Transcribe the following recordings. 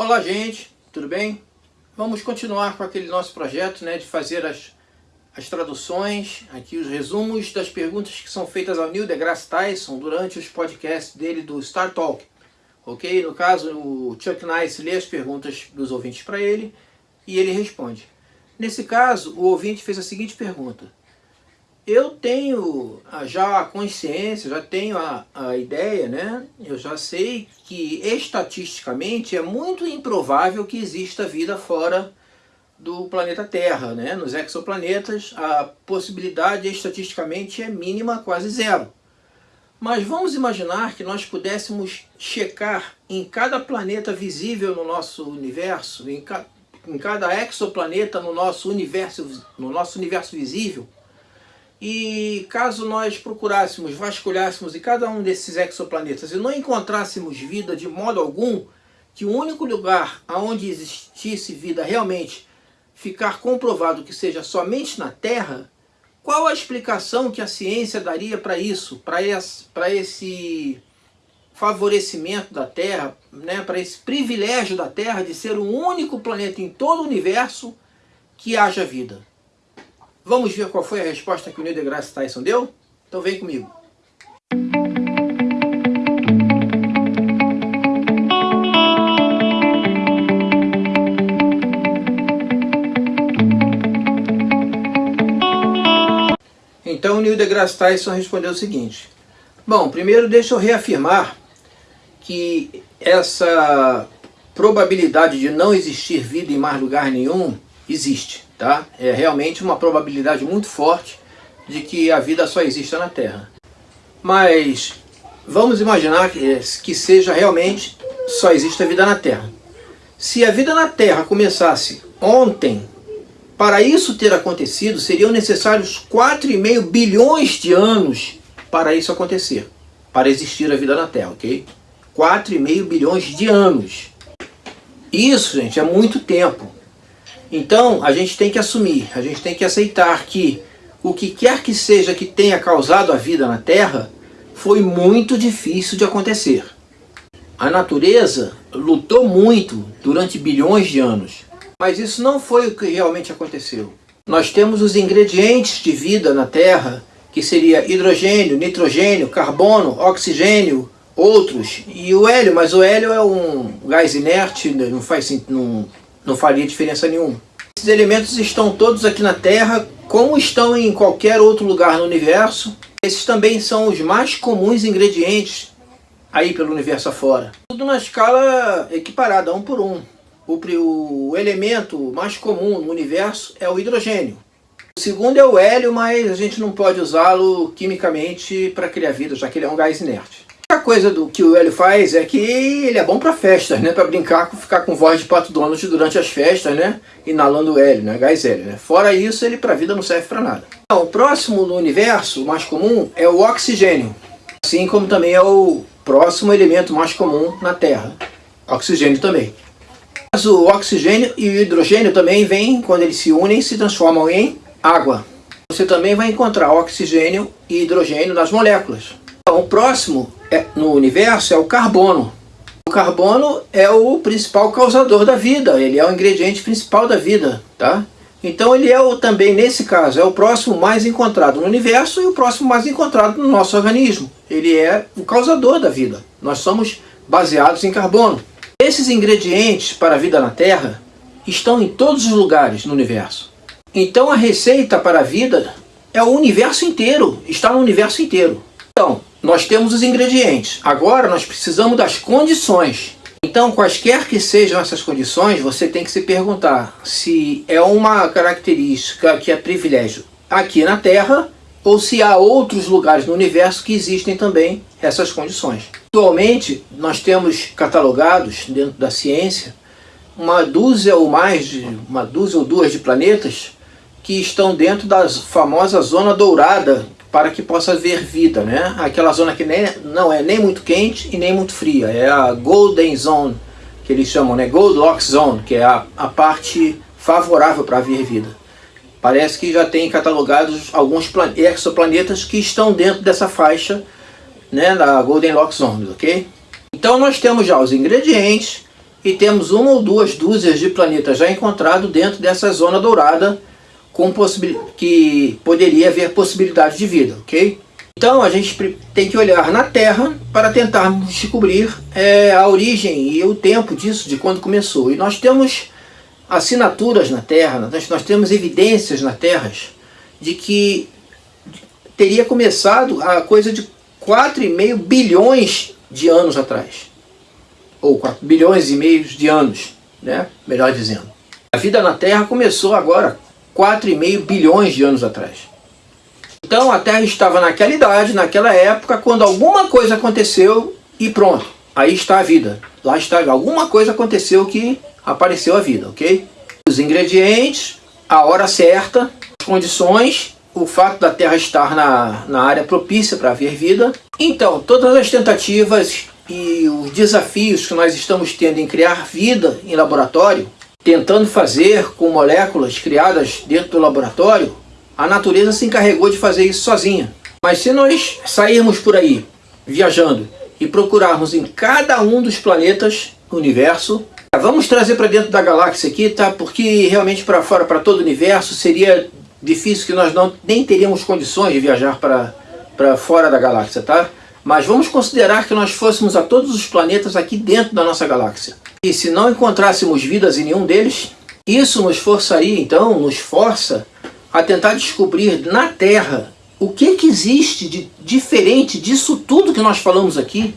Olá gente, tudo bem? Vamos continuar com aquele nosso projeto né, de fazer as, as traduções, aqui os resumos das perguntas que são feitas ao Neil deGrasse Tyson durante os podcasts dele do Star Talk. Ok? No caso, o Chuck Nice lê as perguntas dos ouvintes para ele e ele responde. Nesse caso, o ouvinte fez a seguinte pergunta eu tenho já a consciência, já tenho a, a ideia, né? Eu já sei que estatisticamente é muito improvável que exista vida fora do planeta Terra, né? Nos exoplanetas a possibilidade estatisticamente é mínima, quase zero. Mas vamos imaginar que nós pudéssemos checar em cada planeta visível no nosso universo, em, ca em cada exoplaneta no nosso universo, no nosso universo visível, e caso nós procurássemos, vasculhássemos em cada um desses exoplanetas e não encontrássemos vida de modo algum, que o único lugar onde existisse vida realmente ficar comprovado que seja somente na Terra, qual a explicação que a ciência daria para isso, para esse, esse favorecimento da Terra, né, para esse privilégio da Terra de ser o único planeta em todo o universo que haja vida? Vamos ver qual foi a resposta que o Neil deGrasse Tyson deu? Então vem comigo. Então o Neil deGrasse Tyson respondeu o seguinte. Bom, primeiro deixa eu reafirmar que essa probabilidade de não existir vida em mais lugar nenhum existe. Tá? É realmente uma probabilidade muito forte de que a vida só exista na Terra. Mas vamos imaginar que, que seja realmente só exista vida na Terra. Se a vida na Terra começasse ontem, para isso ter acontecido, seriam necessários 4,5 bilhões de anos para isso acontecer, para existir a vida na Terra, ok? 4,5 bilhões de anos. Isso, gente, é muito tempo. Então, a gente tem que assumir, a gente tem que aceitar que o que quer que seja que tenha causado a vida na Terra foi muito difícil de acontecer. A natureza lutou muito durante bilhões de anos, mas isso não foi o que realmente aconteceu. Nós temos os ingredientes de vida na Terra, que seria hidrogênio, nitrogênio, carbono, oxigênio, outros, e o hélio, mas o hélio é um gás inerte, não faz, não, não faria diferença nenhuma. Esses elementos estão todos aqui na Terra, como estão em qualquer outro lugar no universo. Esses também são os mais comuns ingredientes aí pelo universo afora. Tudo na escala equiparada, um por um. O, o elemento mais comum no universo é o hidrogênio. O segundo é o hélio, mas a gente não pode usá-lo quimicamente para criar vida, já que ele é um gás inerte. A coisa do que o Hélio faz é que ele é bom para festas, né? Para brincar, ficar com voz de Pato Donald durante as festas, né? Inalando hélio, né? Gás hélio, né? Fora isso, ele para vida não serve para nada. Então, o próximo no universo, mais comum, é o oxigênio. Assim como também é o próximo elemento mais comum na Terra. Oxigênio também. Mas o oxigênio e o hidrogênio também vêm, quando eles se unem, se transformam em água. Você também vai encontrar oxigênio e hidrogênio nas moléculas. Então, o próximo é, no universo é o carbono. O carbono é o principal causador da vida, ele é o ingrediente principal da vida, tá? Então ele é o, também, nesse caso, é o próximo mais encontrado no universo e o próximo mais encontrado no nosso organismo. Ele é o causador da vida. Nós somos baseados em carbono. Esses ingredientes para a vida na Terra estão em todos os lugares no universo. Então a receita para a vida é o universo inteiro, está no universo inteiro. Então, nós temos os ingredientes. Agora nós precisamos das condições. Então, quaisquer que sejam essas condições, você tem que se perguntar se é uma característica que é privilégio aqui na Terra ou se há outros lugares no universo que existem também essas condições. Atualmente, nós temos catalogados dentro da ciência uma dúzia ou mais, de, uma dúzia ou duas de planetas que estão dentro da famosa zona dourada para que possa haver vida, né? Aquela zona que nem, não é nem muito quente e nem muito fria, é a Golden Zone, que eles chamam, né? Goldilocks Zone, que é a, a parte favorável para haver vida. Parece que já tem catalogados alguns exoplanetas que estão dentro dessa faixa, né, da Golden Lock Zone, ok? Então nós temos já os ingredientes, e temos uma ou duas dúzias de planetas já encontrados dentro dessa zona dourada com que poderia haver possibilidade de vida, ok? Então a gente tem que olhar na Terra para tentarmos descobrir é, a origem e o tempo disso, de quando começou. E nós temos assinaturas na Terra, nós, nós temos evidências na Terra de que teria começado a coisa de 4,5 bilhões de anos atrás. Ou 4 bilhões e meio de anos, né? melhor dizendo. A vida na Terra começou agora 4,5 bilhões de anos atrás. Então a Terra estava naquela idade, naquela época, quando alguma coisa aconteceu e pronto, aí está a vida. Lá está, alguma coisa aconteceu que apareceu a vida, ok? Os ingredientes, a hora certa, as condições, o fato da Terra estar na, na área propícia para haver vida. Então, todas as tentativas e os desafios que nós estamos tendo em criar vida em laboratório, tentando fazer com moléculas criadas dentro do laboratório, a natureza se encarregou de fazer isso sozinha. Mas se nós sairmos por aí, viajando, e procurarmos em cada um dos planetas do universo, vamos trazer para dentro da galáxia aqui, tá? Porque realmente para fora, para todo o universo, seria difícil que nós não, nem teríamos condições de viajar para, fora da galáxia, tá? Mas vamos considerar que nós fôssemos a todos os planetas aqui dentro da nossa galáxia. E se não encontrássemos vidas em nenhum deles, isso nos forçaria, então, nos força a tentar descobrir na Terra o que, que existe de diferente disso tudo que nós falamos aqui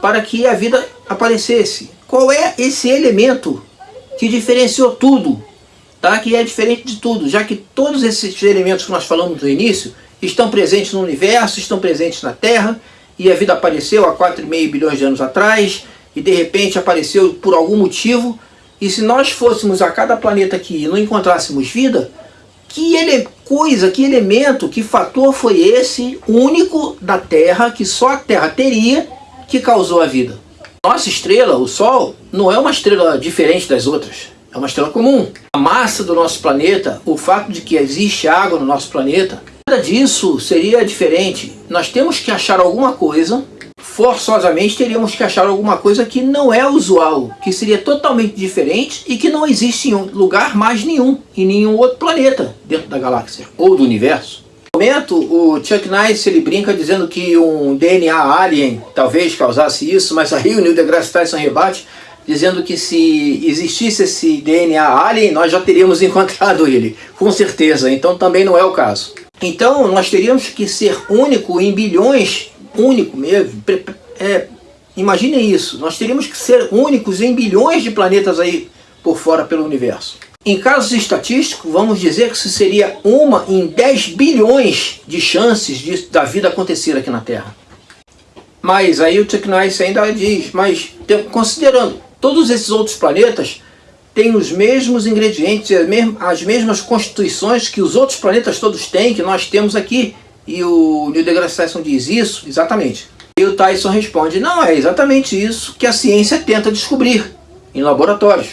para que a vida aparecesse. Qual é esse elemento que diferenciou tudo tá? que é diferente de tudo, já que todos esses elementos que nós falamos no início estão presentes no universo, estão presentes na Terra, e a vida apareceu há 4,5 bilhões de anos atrás, e de repente apareceu por algum motivo, e se nós fôssemos a cada planeta aqui e não encontrássemos vida, que ele, coisa, que elemento, que fator foi esse único da Terra, que só a Terra teria, que causou a vida? Nossa estrela, o Sol, não é uma estrela diferente das outras. É uma estrela comum. A massa do nosso planeta, o fato de que existe água no nosso planeta, nada disso seria diferente. Nós temos que achar alguma coisa, forçosamente teríamos que achar alguma coisa que não é usual, que seria totalmente diferente e que não existe em lugar mais nenhum, em nenhum outro planeta dentro da galáxia ou do universo. No momento, o Chuck Nice ele brinca dizendo que um DNA alien talvez causasse isso, mas aí o Neil deGrasse Tyson rebate dizendo que se existisse esse DNA alien, nós já teríamos encontrado ele, com certeza, então também não é o caso. Então nós teríamos que ser único em bilhões, único mesmo, é, imaginem isso, nós teríamos que ser únicos em bilhões de planetas aí por fora pelo universo. Em casos estatísticos, vamos dizer que isso seria uma em 10 bilhões de chances de, da vida acontecer aqui na Terra. Mas aí o Chuck ainda diz, mas considerando Todos esses outros planetas têm os mesmos ingredientes, as mesmas constituições que os outros planetas todos têm, que nós temos aqui. E o Neil deGrasse Tyson diz isso? Exatamente. E o Tyson responde, não, é exatamente isso que a ciência tenta descobrir em laboratórios.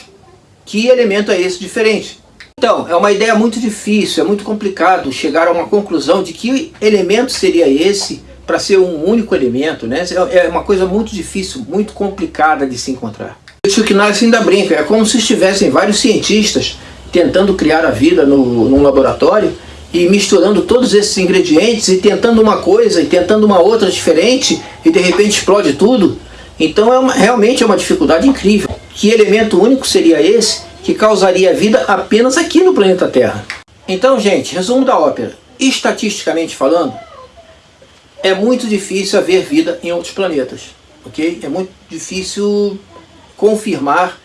Que elemento é esse diferente? Então, é uma ideia muito difícil, é muito complicado chegar a uma conclusão de que elemento seria esse para ser um único elemento. Né? É uma coisa muito difícil, muito complicada de se encontrar. O Chuck Norris ainda brinca, é como se estivessem vários cientistas tentando criar a vida no, num laboratório e misturando todos esses ingredientes e tentando uma coisa e tentando uma outra diferente e de repente explode tudo. Então é uma, realmente é uma dificuldade incrível. Que elemento único seria esse que causaria vida apenas aqui no planeta Terra? Então, gente, resumo da ópera. Estatisticamente falando, é muito difícil haver vida em outros planetas, ok? É muito difícil confirmar,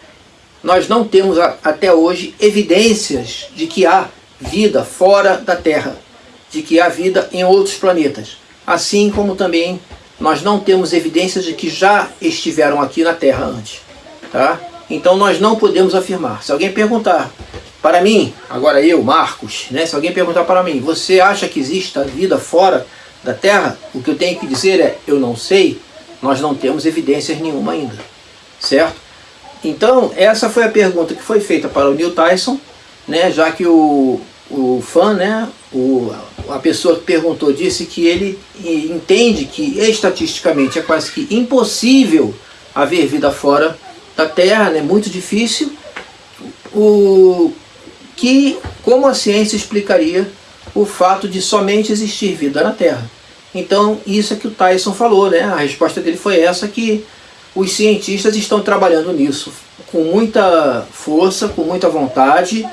nós não temos até hoje evidências de que há vida fora da Terra, de que há vida em outros planetas. Assim como também nós não temos evidências de que já estiveram aqui na Terra antes. Tá? Então nós não podemos afirmar. Se alguém perguntar para mim, agora eu, Marcos, né, se alguém perguntar para mim, você acha que existe vida fora da Terra? O que eu tenho que dizer é, eu não sei, nós não temos evidências nenhuma ainda. Certo? Então, essa foi a pergunta que foi feita para o Neil Tyson, né, já que o, o fã, né, o, a pessoa que perguntou, disse que ele entende que estatisticamente é quase que impossível haver vida fora da Terra, né, muito difícil, o que como a ciência explicaria o fato de somente existir vida na Terra. Então, isso é que o Tyson falou, né? A resposta dele foi essa, que os cientistas estão trabalhando nisso com muita força, com muita vontade,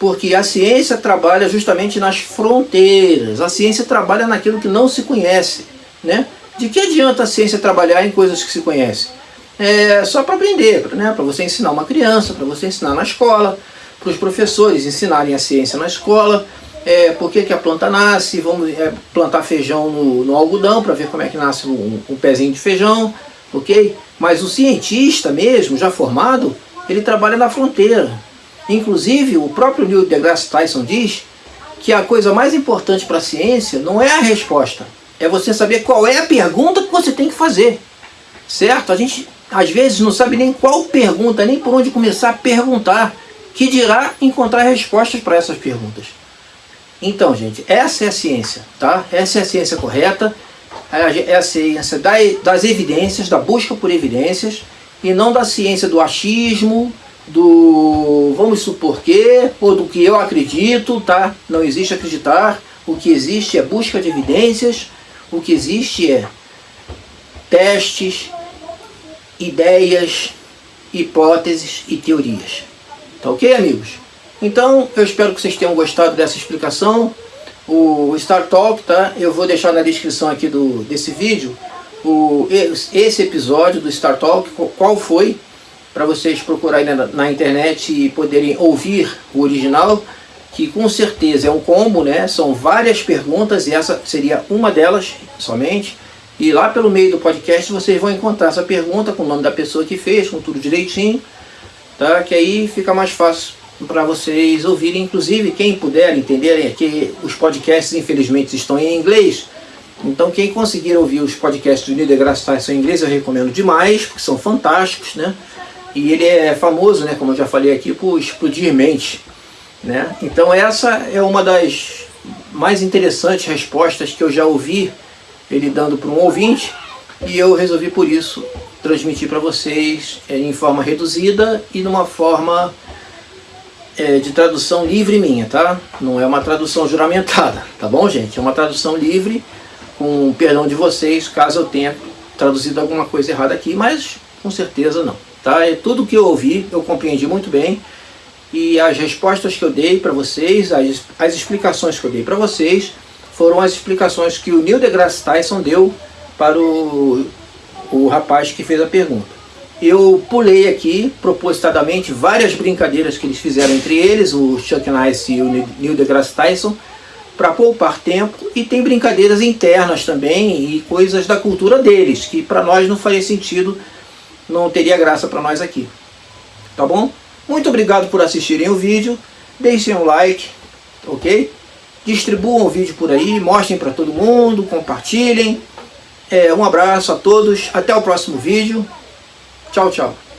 porque a ciência trabalha justamente nas fronteiras, a ciência trabalha naquilo que não se conhece, né? De que adianta a ciência trabalhar em coisas que se conhecem? É só para aprender, né? para você ensinar uma criança, para você ensinar na escola, para os professores ensinarem a ciência na escola, é, por que a planta nasce, vamos é, plantar feijão no, no algodão para ver como é que nasce um, um, pezinho de feijão, ok? Mas o cientista mesmo, já formado, ele trabalha na fronteira. Inclusive, o próprio Neil deGrasse Tyson diz que a coisa mais importante para a ciência não é a resposta, é você saber qual é a pergunta que você tem que fazer, certo? A gente, às vezes, não sabe nem qual pergunta, nem por onde começar a perguntar, que dirá encontrar respostas para essas perguntas. Então, gente, essa é a ciência, tá? Essa é a ciência correta, é a ciência das evidências, da busca por evidências, e não da ciência do achismo, do vamos supor que, ou do que eu acredito, tá? Não existe acreditar, o que existe é busca de evidências, o que existe é testes, ideias, hipóteses e teorias. Tá ok, amigos? Então, eu espero que vocês tenham gostado dessa explicação. O Star Talk, tá? Eu vou deixar na descrição aqui do, desse vídeo o, esse episódio do Star Talk, qual foi, para vocês procurarem na, na, internet e poderem ouvir o original, que com certeza é um combo, né? São várias perguntas e essa seria uma delas somente. E lá pelo meio do podcast vocês vão encontrar essa pergunta com o nome da pessoa que fez, com tudo direitinho, tá? Que aí fica mais fácil para vocês ouvirem, inclusive quem puder entender, é que os podcasts infelizmente estão em inglês, então quem conseguir ouvir os podcasts do Neil deGrasse Tyson em inglês eu recomendo demais, porque são fantásticos, né? E ele é famoso, né, como eu já falei aqui, por explodir mente, né? Então essa é uma das mais interessantes respostas que eu já ouvi ele dando para um ouvinte, e eu resolvi por isso transmitir para vocês é, em forma reduzida e numa forma é, de tradução livre minha, tá? Não é uma tradução juramentada, tá bom, gente? É uma tradução livre, com perdão de vocês, caso eu tenha traduzido alguma coisa errada aqui, mas com certeza não, tá? É tudo que eu ouvi, eu compreendi muito bem, e as respostas que eu dei para vocês, as, as explicações que eu dei para vocês, foram as explicações que o Neil deGrasse Tyson deu para o, o rapaz que fez a pergunta. Eu pulei aqui, propositadamente, várias brincadeiras que eles fizeram entre eles, o Chuck Nice e o Neil deGrasse Tyson, para poupar tempo, e tem brincadeiras internas também, e coisas da cultura deles, que para nós não faria sentido, não teria graça para nós aqui. Tá bom? Muito obrigado por assistirem o vídeo, deixem um like, ok? Distribuam o vídeo por aí, mostrem para todo mundo, compartilhem. É, um abraço a todos, até o próximo vídeo. Tchau, tchau.